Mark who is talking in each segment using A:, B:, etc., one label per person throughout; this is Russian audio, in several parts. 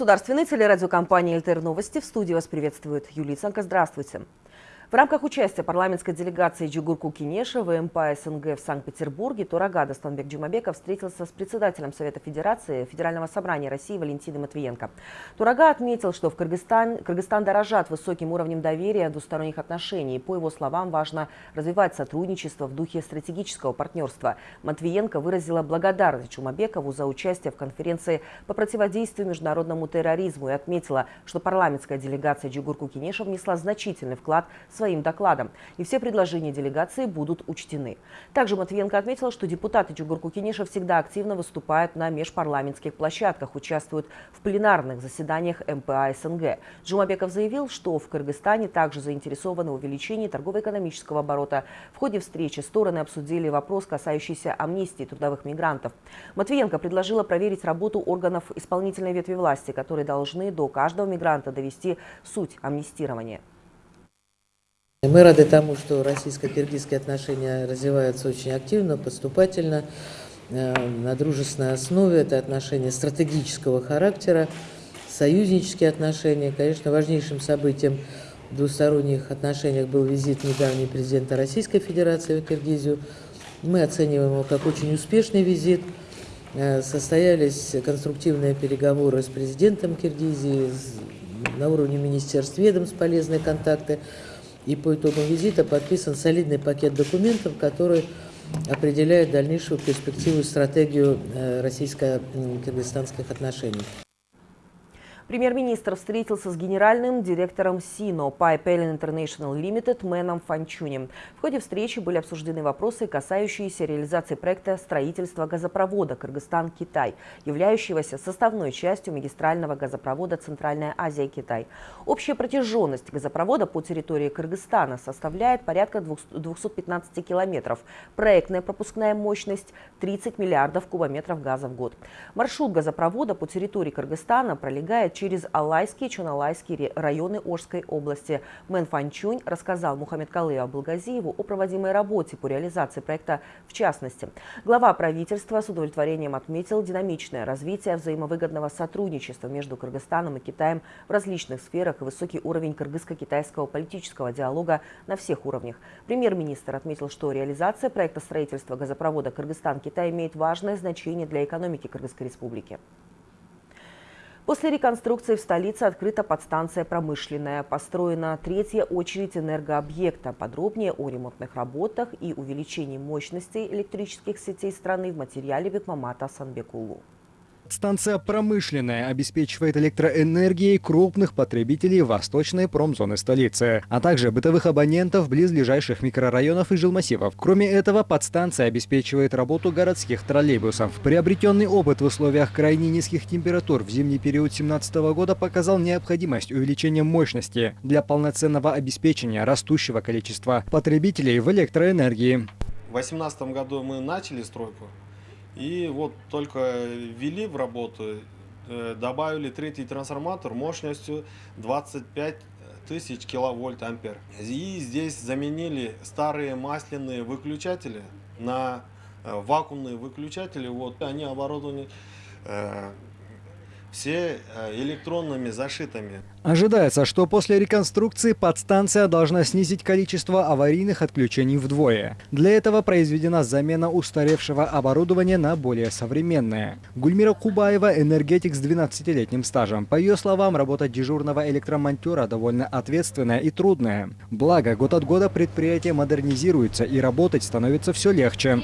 A: Государственной телерадиокомпании «ЛТР Новости» в студии вас приветствует Юлия Цанка. Здравствуйте. В рамках участия парламентской делегации Джугурку Кинеша в МПА СНГ в Санкт-Петербурге Турагада Станбек Джумабеков встретился с председателем Совета Федерации Федерального собрания России Валентиной Матвиенко. Турага отметил, что в Кыргызстан, Кыргызстан дорожат высоким уровнем доверия двусторонних отношений. По его словам, важно развивать сотрудничество в духе стратегического партнерства. Матвиенко выразила благодарность Джумабекову за участие в конференции по противодействию международному терроризму и отметила, что парламентская делегация Джугурку Кинеша внесла значительный вклад в своим докладом, и все предложения делегации будут учтены. Также Матвиенко отметила, что депутаты Чугурку-Кениша всегда активно выступают на межпарламентских площадках, участвуют в пленарных заседаниях МПА СНГ. Джумабеков заявил, что в Кыргызстане также заинтересованы в увеличении торгово-экономического оборота. В ходе встречи стороны обсудили вопрос, касающийся амнистии трудовых мигрантов. Матвиенко предложила проверить работу органов исполнительной ветви власти, которые должны до каждого мигранта довести суть амнистирования.
B: Мы рады тому, что российско-киргизские отношения развиваются очень активно, поступательно, э, на дружественной основе. Это отношения стратегического характера, союзнические отношения. Конечно, важнейшим событием в двусторонних отношениях был визит недавний президента Российской Федерации в Киргизию. Мы оцениваем его как очень успешный визит. Э, состоялись конструктивные переговоры с президентом Киргизии, на уровне министерств ведомств полезные контакты. И по итогам визита подписан солидный пакет документов, который определяет дальнейшую перспективу и стратегию э, российско-кыргызстанских отношений.
A: Премьер-министр встретился с генеральным директором СИНО Pipeline International Limited Мэном Фанчунем. В ходе встречи были обсуждены вопросы, касающиеся реализации проекта строительства газопровода Кыргызстан-Китай, являющегося составной частью магистрального газопровода Центральная Азия-Китай. Общая протяженность газопровода по территории Кыргызстана составляет порядка 215 километров. Проектная пропускная мощность 30 миллиардов кубометров газа в год. Маршрут газопровода по территории Кыргызстана пролегает через Алайский и Чуналайский районы Ожской области. Мэн Фанчунь рассказал Мухаммед Калыю Абылгазиеву о проводимой работе по реализации проекта в частности. Глава правительства с удовлетворением отметил динамичное развитие взаимовыгодного сотрудничества между Кыргызстаном и Китаем в различных сферах и высокий уровень кыргызско-китайского политического диалога на всех уровнях. Премьер-министр отметил, что реализация проекта строительства газопровода Кыргызстан-Китай имеет важное значение для экономики Кыргызской республики. После реконструкции в столице открыта подстанция «Промышленная». Построена третья очередь энергообъекта. Подробнее о ремонтных работах и увеличении мощностей электрических сетей страны в материале Бекмамата Санбекулу.
C: Станция промышленная обеспечивает электроэнергией крупных потребителей восточной промзоны столицы, а также бытовых абонентов близлежащих микрорайонов и жилмассивов. Кроме этого, подстанция обеспечивает работу городских троллейбусов. Приобретенный опыт в условиях крайне низких температур в зимний период 2017 года показал необходимость увеличения мощности для полноценного обеспечения растущего количества потребителей в электроэнергии.
D: В 2018 году мы начали стройку и вот только ввели в работу, э, добавили третий трансформатор мощностью 25 тысяч киловольт ампер. И здесь заменили старые масляные выключатели на э, вакуумные выключатели. Вот они оборудованы э, все электронными зашитыми.
C: Ожидается, что после реконструкции подстанция должна снизить количество аварийных отключений вдвое. Для этого произведена замена устаревшего оборудования на более современное. Гульмира Кубаева – энергетик с 12-летним стажем. По ее словам, работа дежурного электромонтера довольно ответственная и трудная. Благо, год от года предприятие модернизируется и работать становится все легче.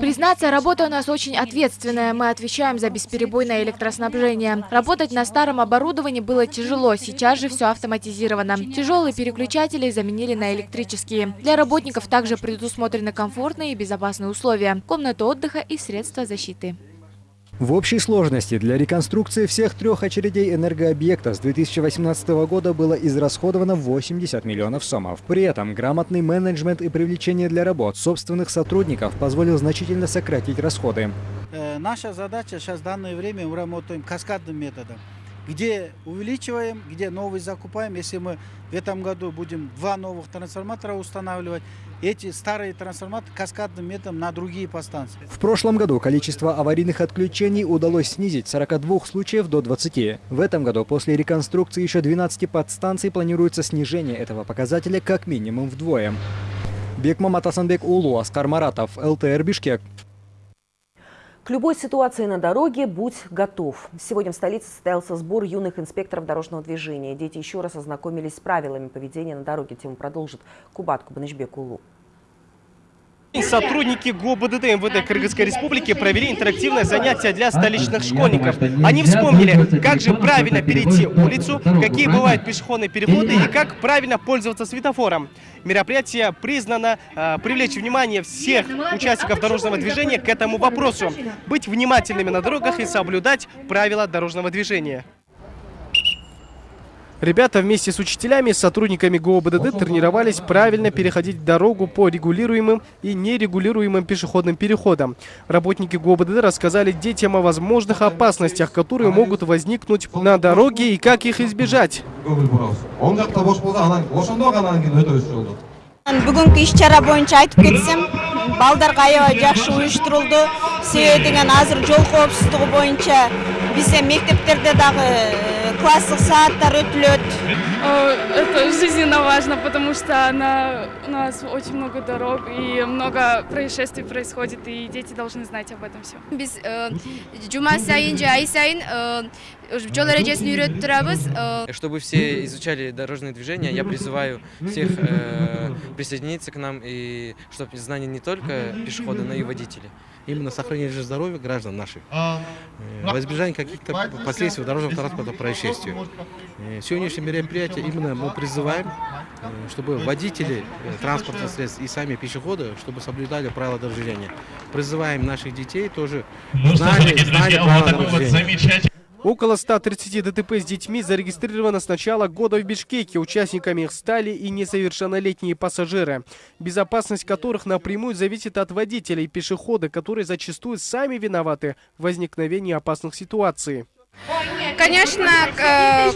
E: Признаться, работа у нас очень ответственная. Мы отвечаем за бесперебойное электроснабжение. Работать на старом оборудовании было тяжело, сейчас же все автоматизировано. Тяжелые переключатели заменили на электрические. Для работников также предусмотрены комфортные и безопасные условия, комнаты отдыха и средства защиты.
C: В общей сложности для реконструкции всех трех очередей энергообъекта с 2018 года было израсходовано 80 миллионов сомов. При этом грамотный менеджмент и привлечение для работ собственных сотрудников позволил значительно сократить расходы.
F: Э, наша задача сейчас в данное время мы работаем каскадным методом. где увеличиваем, где новый закупаем. Если мы в этом году будем два новых трансформатора устанавливать, эти старые трансформаторы каскадным методом на другие подстанции.
C: В прошлом году количество аварийных отключений удалось снизить с 42 случаев до 20. В этом году после реконструкции еще 12 подстанций планируется снижение этого показателя как минимум вдвое. Бекмамат Асанбек Улу, Аскар Маратов, ЛТР Бишкек.
A: К любой ситуации на дороге будь готов. Сегодня в столице состоялся сбор юных инспекторов дорожного движения. Дети еще раз ознакомились с правилами поведения на дороге. Тему продолжит Кубат Кубанычбек Улу.
G: Сотрудники ГОБДД МВД Кыргызской Республики провели интерактивное занятие для столичных школьников. Они вспомнили, как же правильно перейти улицу, какие бывают пешеходные переходы и как правильно пользоваться светофором. Мероприятие признано э, привлечь внимание всех участников дорожного движения к этому вопросу. Быть внимательными на дорогах и соблюдать правила дорожного движения. Ребята вместе с учителями и сотрудниками ГОБДД тренировались правильно переходить дорогу по регулируемым и нерегулируемым пешеходным переходам. Работники ГОБДД рассказали детям о возможных опасностях, которые могут возникнуть на дороге и как их избежать.
H: бүгүнкү иш чара боюнча айтып кетсем балдарга аябай жакшы уюштурулду себеби деген азыр жол коопсуздугу боюнча бізде мектептерде дагы класстык сааттар өтүлөт
I: это жизненно важно потому что на у нас очень много дорог и много происшествий происходит и дети должны знать об этом все
J: биз жума сайын же ай сайын жол эрежесин үйрөтүп турабыз
K: чтобы все изучали дорожное движение я призываю всех присоединиться к нам и чтобы знания не только пешехода но и водителей
L: именно сохранение здоровья граждан наших, э, во избежание каких-то последствий дорожного транспорта происшествий. Э, сегодняшнее мероприятие именно мы призываем, э, чтобы водители транспортных средств и сами пешеходы, чтобы соблюдали правила движения. Призываем наших детей тоже знали, знали правила движения.
G: Около 130 ДТП с детьми зарегистрировано с начала года в Бишкеке. Участниками их стали и несовершеннолетние пассажиры, безопасность которых напрямую зависит от водителей и пешехода, которые зачастую сами виноваты в возникновении опасных ситуаций.
J: Конечно,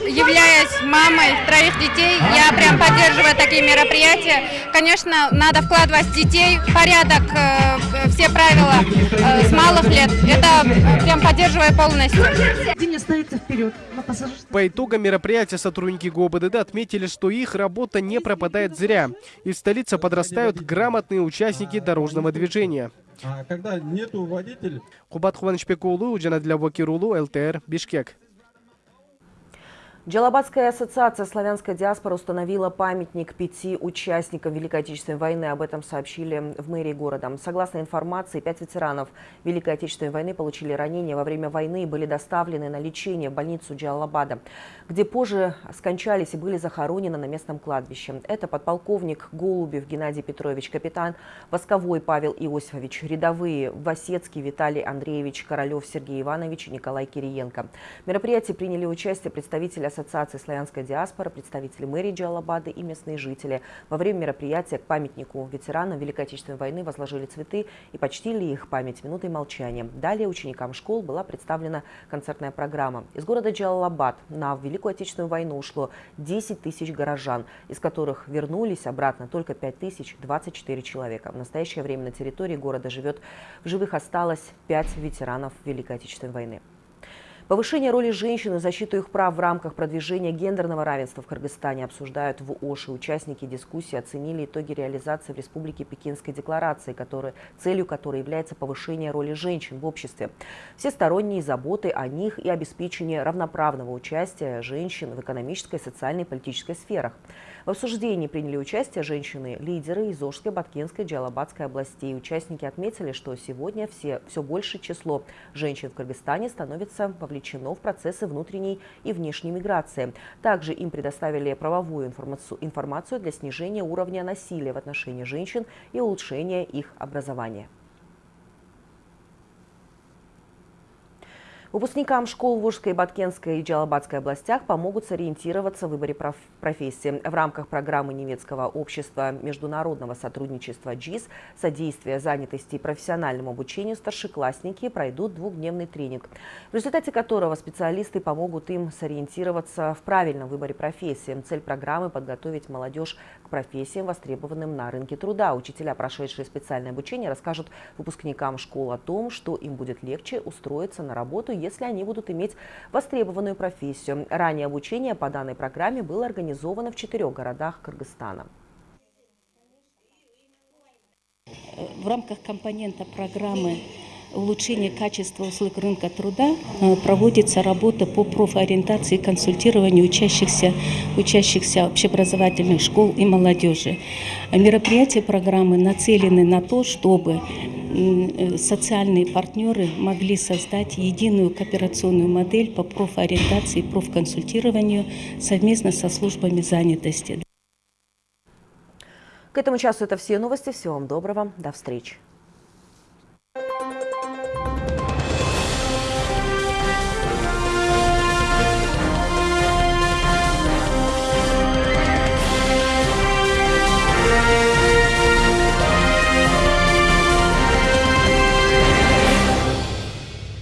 J: являясь мамой троих детей, я прям поддерживаю такие мероприятия. Конечно, надо вкладывать в детей порядок, э, все правила э, с малых лет. Это э, прям поддерживаю полностью.
G: По итогам мероприятия сотрудники ГОБДД отметили, что их работа не пропадает зря. И в столице подрастают грамотные участники дорожного движения.
M: А когда нету водителя
G: кубат кубанычбек уулу жана уулу лтр бишкек.
A: Джалабадская ассоциация славянской диаспоры установила памятник пяти участникам Великой Отечественной войны. Об этом сообщили в мэрии города. Согласно информации, пять ветеранов Великой Отечественной войны получили ранения во время войны и были доставлены на лечение в больницу Джалабада, где позже скончались и были захоронены на местном кладбище. Это подполковник Голубев Геннадий Петрович, капитан Восковой Павел Иосифович, рядовые Васецкий Виталий Андреевич, Королев Сергей Иванович и Николай Кириенко. В мероприятии приняли участие представители Ассоциации славянской диаспоры, представители мэрии Джалабады и местные жители. Во время мероприятия к памятнику ветеранам Великой Отечественной войны возложили цветы и почтили их память минутой молчания. Далее ученикам школ была представлена концертная программа. Из города Джалалабад на Великую Отечественную войну ушло 10 тысяч горожан, из которых вернулись обратно только 5 тысяч 24 человека. В настоящее время на территории города живет, в живых осталось 5 ветеранов Великой Отечественной войны. Повышение роли женщин и защиту их прав в рамках продвижения гендерного равенства в Кыргызстане обсуждают в ОШИ. Участники дискуссии оценили итоги реализации в Республике Пекинской декларации, который, целью которой является повышение роли женщин в обществе. Всесторонние заботы о них и обеспечение равноправного участия женщин в экономической, социальной и политической сферах. В обсуждении приняли участие женщины-лидеры из Ожской, Баткенской, Джалабадской областей. Участники отметили, что сегодня все, все большее число женщин в Кыргызстане становится вовлечено в процессы внутренней и внешней миграции. Также им предоставили правовую информацию, для снижения уровня насилия в отношении женщин и улучшения их образования. Выпускникам школ в Волжской, Баткенской и Джалабадской областях помогут сориентироваться в выборе проф- профессии. В рамках программы немецкого общества международного сотрудничества ДЖИС «Содействие занятости и профессиональному обучению» старшеклассники пройдут двухдневный тренинг, в результате которого специалисты помогут им сориентироваться в правильном выборе профессии. Цель программы – подготовить молодежь к профессиям, востребованным на рынке труда. Учителя, прошедшие специальное обучение, расскажут выпускникам школ о том, что им будет легче устроиться на работу, если они будут иметь востребованную профессию. Ранее обучение по данной программе было организовано в четырех городах Кыргызстана.
N: В рамках компонента программы улучшения качества услуг рынка труда э, проводится работа по профориентации и консультированию учащихся, учащихся общеобразовательных школ и молодежи. Мероприятия программы нацелены на то, чтобы социальные партнеры могли создать единую кооперационную модель по профориентации и профконсультированию совместно со службами занятости.
A: К этому часу это все новости. Всего вам доброго. До встречи.